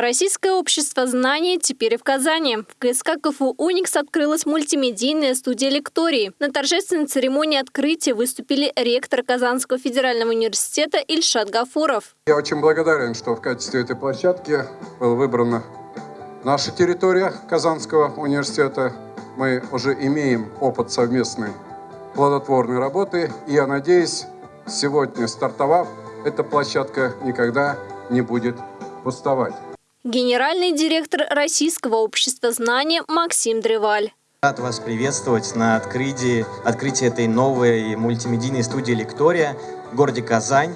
Российское общество знаний теперь в Казани. В КСК КФУ «Уникс» открылась мультимедийная студия лекторий. На торжественной церемонии открытия выступили ректор Казанского федерального университета Ильшат Гафуров. Я очень благодарен, что в качестве этой площадки была выбрана наша территория Казанского университета. Мы уже имеем опыт совместной плодотворной работы. И я надеюсь, сегодня стартовав, эта площадка никогда не будет пустовать. Генеральный директор Российского общества знания Максим Древаль. Рад вас приветствовать на открытии, открытии этой новой мультимедийной студии «Лектория» в городе Казань.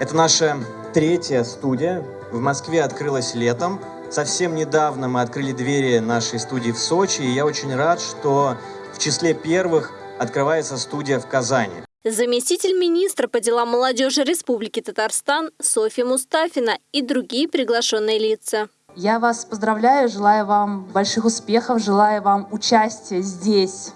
Это наша третья студия. В Москве открылась летом. Совсем недавно мы открыли двери нашей студии в Сочи, и я очень рад, что в числе первых открывается студия в Казани. Заместитель министра по делам молодежи Республики Татарстан Софья Мустафина и другие приглашенные лица. Я вас поздравляю, желаю вам больших успехов, желаю вам участия здесь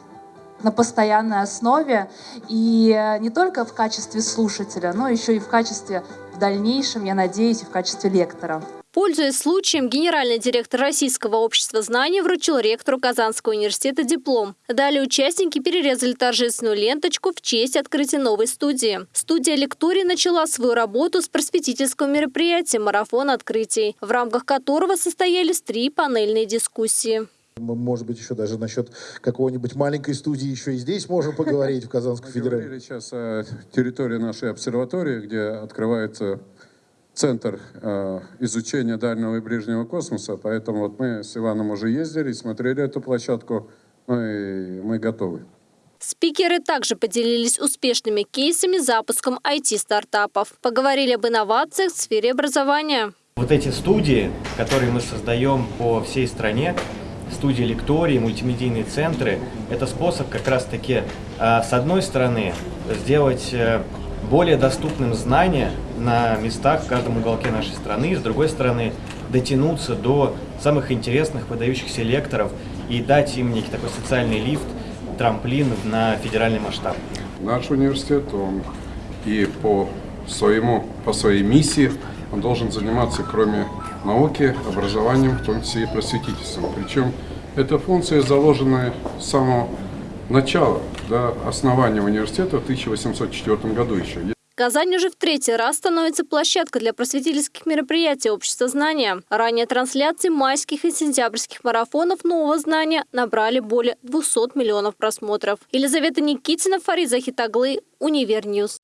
на постоянной основе. И не только в качестве слушателя, но еще и в качестве в дальнейшем, я надеюсь, в качестве лектора. Пользуясь случаем, генеральный директор Российского общества знаний вручил ректору Казанского университета диплом. Далее участники перерезали торжественную ленточку в честь открытия новой студии. Студия лектории начала свою работу с просветительского мероприятия «Марафон открытий», в рамках которого состоялись три панельные дискуссии. Мы, может быть, еще даже насчет какого-нибудь маленькой студии еще и здесь можем поговорить в Казанском федерале. Мы сейчас о территории нашей обсерватории, где открывается центр э, изучения дальнего и ближнего космоса, поэтому вот мы с Иваном уже ездили, смотрели эту площадку, ну и мы готовы. Спикеры также поделились успешными кейсами запуском IT-стартапов. Поговорили об инновациях в сфере образования. Вот эти студии, которые мы создаем по всей стране, студии лектории, мультимедийные центры, это способ как раз-таки, э, с одной стороны, сделать э, более доступным знания на местах в каждом уголке нашей страны, и с другой стороны дотянуться до самых интересных, выдающихся лекторов и дать им некий такой социальный лифт, трамплин на федеральный масштаб. Наш университет, он и по, своему, по своей миссии, он должен заниматься, кроме науки, образованием, в том числе и просветительством. Причем эта функция заложена с самого начала, до основания университета в 1804 году еще. Казань уже в третий раз становится площадкой для просветительских мероприятий общества знания. Ранее трансляции майских и сентябрьских марафонов нового знания набрали более 200 миллионов просмотров. Елизавета Никитина, Фариза Хитаглы, Univer News.